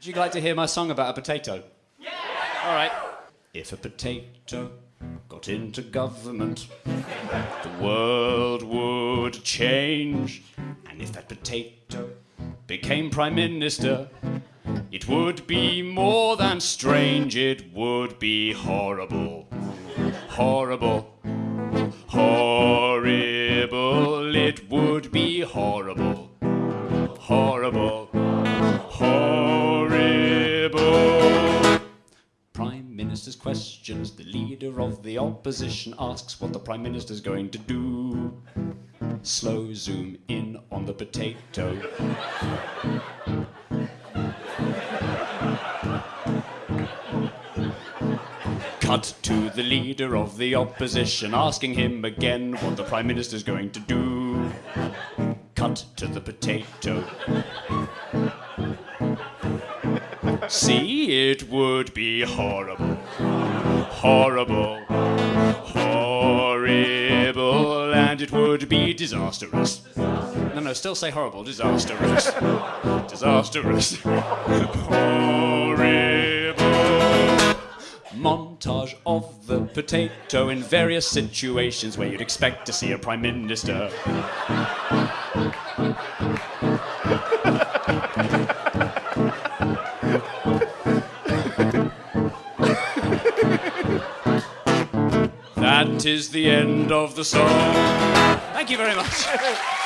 Would you like to hear my song about a potato? Yeah! All right. If a potato got into government, the world would change. And if that potato became prime minister, it would be more than strange, it would be horrible. Horrible. Horrible. It would be horrible. Horrible. Questions. The leader of the opposition asks what the Prime Minister's going to do. Slow zoom in on the potato. Cut to the leader of the opposition, asking him again what the Prime Minister's going to do. Cut to the potato. See, it would be horrible. Horrible. Horrible. And it would be disastrous. No, no, still say horrible. Disastrous. Disastrous. Horrible montage of the potato in various situations where you'd expect to see a prime minister. That is the end of the song. Thank you very much.